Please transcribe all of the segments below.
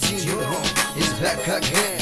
G-Hero is back again.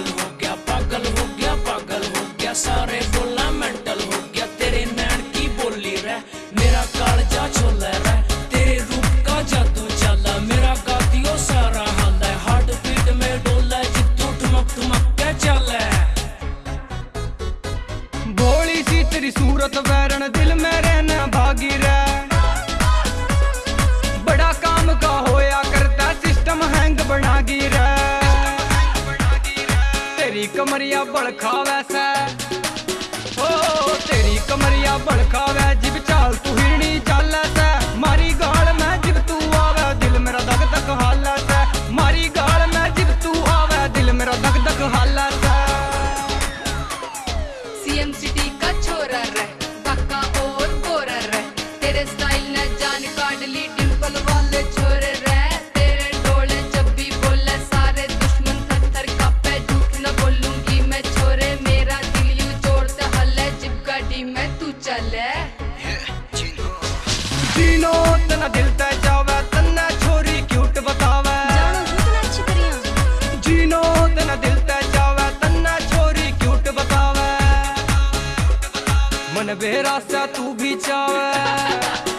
पागल हो गया, पागल हो गया, पागल हो गया, सारे बोला मेंटल हो गया, तेरे नैन की बोली रे मेरा कालजा छोले रे तेरे रूप का जादू चला मेरा कातियो सारा हाल है, हार्ट बीट में डोला जितू ठुमक ठुमक के चले भोली सी तेरी सूरत वैरण, दिल में रहना भागी रह। कमरिया बड़खा वैसा ओ, तेरी कमरिया बड़खा वै जिब चाल तू हिरणी चाल सा। मारी गाल में जिब तू आवे, दिल मेरा दग दग हाल सा। मारी गाल में जिब तू आवे, दिल मेरा दग दग हाल सा। सीएम सिटी जीनो तना दिल ते जावे तन्ने छोरी क्यूट बतावे। जानो जितना अच्छी करिया जीनो तना दिल ते जावे तन्ने छोरी क्यूट बतावे। मन बेरा सा तू भी चावे।